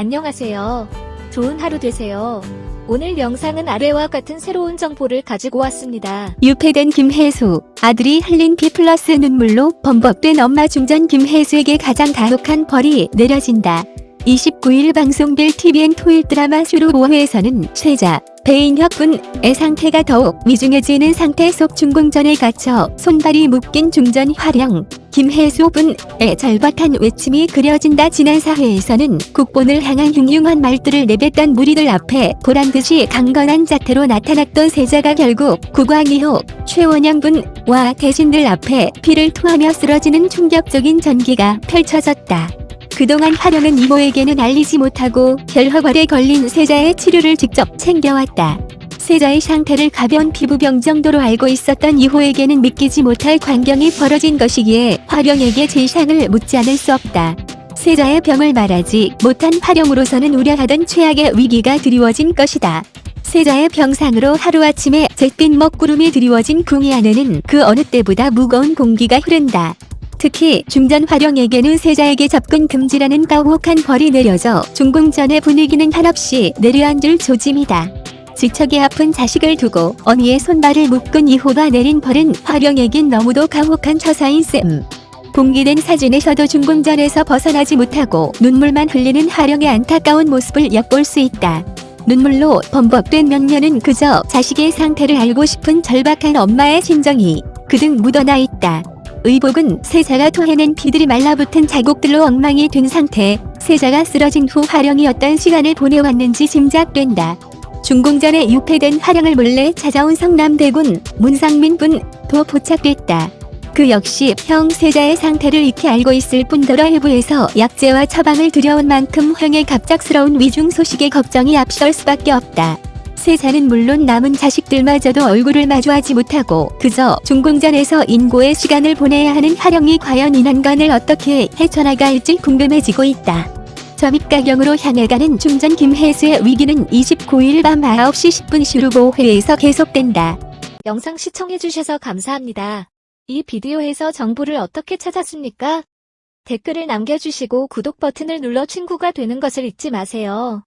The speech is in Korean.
안녕하세요. 좋은 하루 되세요. 오늘 영상은 아래와 같은 새로운 정보를 가지고 왔습니다. 유폐된 김혜수, 아들이 흘린 피 플러스 눈물로 범벅된 엄마 중전 김혜수에게 가장 가혹한 벌이 내려진다. 29일 방송될 TVN 토일 드라마 슈루 5회에서는 세자, 배인혁 군의 상태가 더욱 위중해지는 상태 속 중공전에 갇혀 손발이 묶인 중전 화령, 김혜수 분 의 절박한 외침이 그려진다 지난 4회에서는 국본을 향한 흉흉한 말들을 내뱉던 무리들 앞에 보란듯이 강건한 자태로 나타났던 세자가 결국 국왕이호 최원영 분과 대신들 앞에 피를 토하며 쓰러지는 충격적인 전기가 펼쳐졌다. 그동안 화령은 이모에게는 알리지 못하고 결핵활에 걸린 세자의 치료를 직접 챙겨왔다. 세자의 상태를 가벼운 피부병 정도로 알고 있었던 이호에게는 믿기지 못할 광경이 벌어진 것이기에 화령에게 진상을 묻지 않을 수 없다. 세자의 병을 말하지 못한 화령으로서는 우려하던 최악의 위기가 드리워진 것이다. 세자의 병상으로 하루아침에 잿빛 먹구름이 드리워진 궁이 안에는 그 어느 때보다 무거운 공기가 흐른다. 특히 중전 화령에게는 세자에게 접근 금지라는 가혹한 벌이 내려져 중궁전의 분위기는 한없이 내려앉을 조짐이다. 지척이 아픈 자식을 두고 어미의 손발을 묶은 이호가 내린 벌은 화령에겐 너무도 가혹한 처사인 셈. 공개된 사진에서도 중궁전에서 벗어나지 못하고 눈물만 흘리는 화령의 안타까운 모습을 엿볼 수 있다. 눈물로 범벅된 면면은 그저 자식의 상태를 알고 싶은 절박한 엄마의 심정이 그득 묻어나 있다. 의복은 세자가 토해낸 피들이 말라붙은 자국들로 엉망이 된 상태, 세자가 쓰러진 후 화령이 어떤 시간을 보내왔는지 짐작된다. 중공전에 유폐된 화령을 몰래 찾아온 성남대군 문상민 분도 포착됐다. 그 역시 형 세자의 상태를 익히 알고 있을 뿐더러 일부에서 약재와 처방을 들여온 만큼 형의 갑작스러운 위중 소식에 걱정이 앞설 수밖에 없다. 세자는 물론 남은 자식들마저도 얼굴을 마주하지 못하고 그저 중공전에서 인고의 시간을 보내야 하는 화령이 과연 이 난관을 어떻게 헤쳐나갈지 궁금해지고 있다. 점입가경으로 향해 가는 중전 김혜수의 위기는 29일 밤 9시 10분 슈루보회에서 계속된다. 영상 시청해주셔서 감사합니다. 이 비디오에서 정보를 어떻게 찾았습니까? 댓글을 남겨주시고 구독 버튼을 눌러 친구가 되는 것을 잊지 마세요.